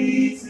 Glory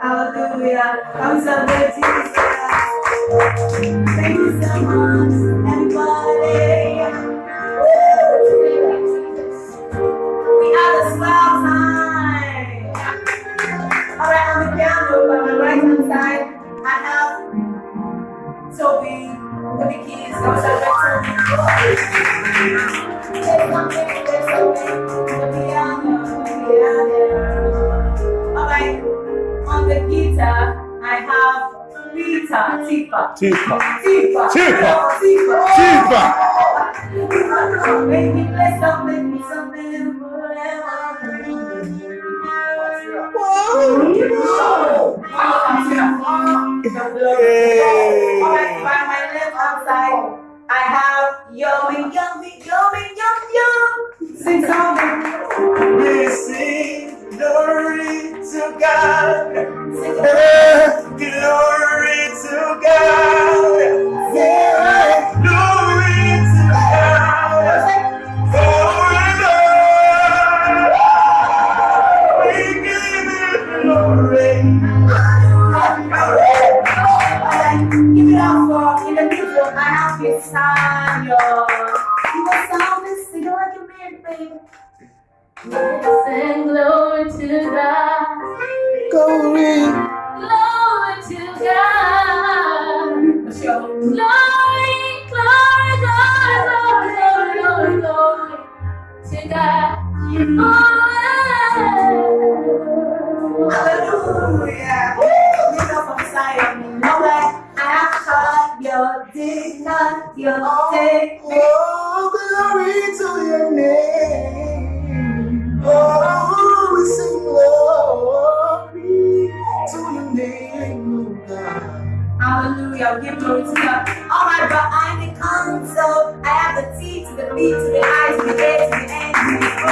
Hallelujah. Come celebrate Jesus. Thank you so much, everybody. Woo! We have a swell time. All right, on the piano by my right hand side, I have Toby. Toby Keys. Come celebrate Toby. There's something, there's something. The piano, the piano. All right, on the guitar, I have Tifa. Tifa. Tifa. Tifa. Tifa. Tifa. Make me play something, make me something forever. Alright, by my left hand side, I have yummy, yummy, yummy, yum, yum. Sing something. Time, y'all. You want something? Sing it like a man, baby. Sing glory to God. Glory. Glory to God. Glory, glory, glory, glory, glory, glory, glory to God. Forever. Your digna, your day. Oh, glory to your name. Oh, we sing glory to your name, oh God. Hallelujah. Give glory to God. Alright, but I'm the console. I have the T to the B to the I to the A to the N to the O.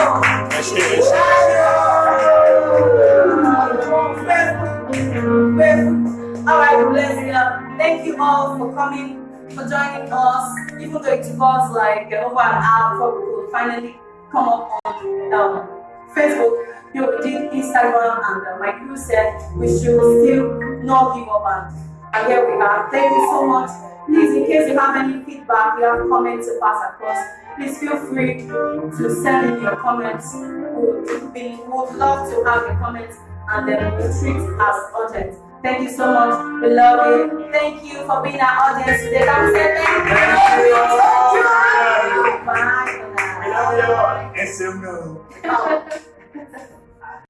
Alright, bless you. Thank you all for coming, for joining us. Even though it took us like over an hour before we could finally come up on um, Facebook, you know, did Instagram, and uh, my crew said we should still not give up. And, here we are. Thank you so much. Please, in case you have any feedback, you have comments to pass across, please feel free to send in your comments. We would, we would love to have your comments and then we treat as urgent. Thank you so much. We love you. Thank you for being our audience today. We say thank you?